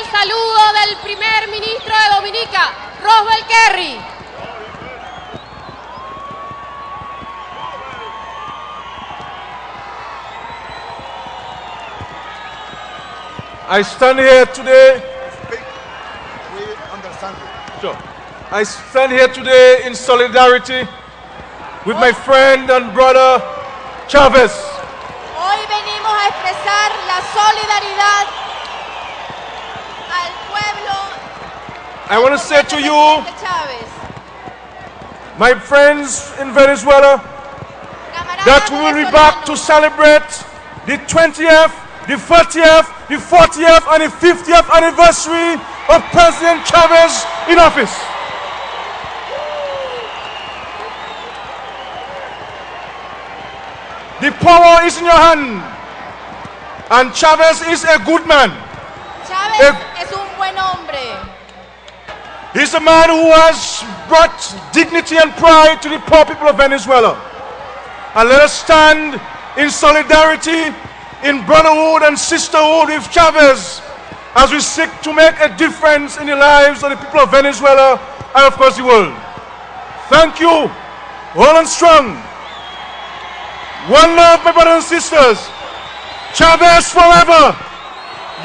el saludo del primer ministro de Dominica, Roswell Kerry. I stand here today. We understand you. Sure. I stand here today in solidarity with my friend and brother Chavez. Hoy venimos a expresar la solidaridad I want to say to you, my friends in Venezuela, that we will be back to celebrate the 20th, the 30th, the 40th, and the 50th anniversary of President Chavez in office. The power is in your hand, and Chavez is a good man. Chávez Eh. es un buen hombre. He's a man who has brought dignity and pride to the poor people of Venezuela. And let us stand in solidarity, in brotherhood and sisterhood with Chavez as we seek to make a difference in the lives of the people of Venezuela and, of course, the world. Thank you, all and strong. One love, my brothers and sisters. Chavez forever.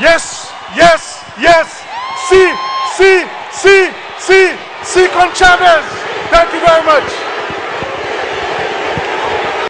Yes, yes, yes. See, see, see, see, see con Chavez. Thank you very much.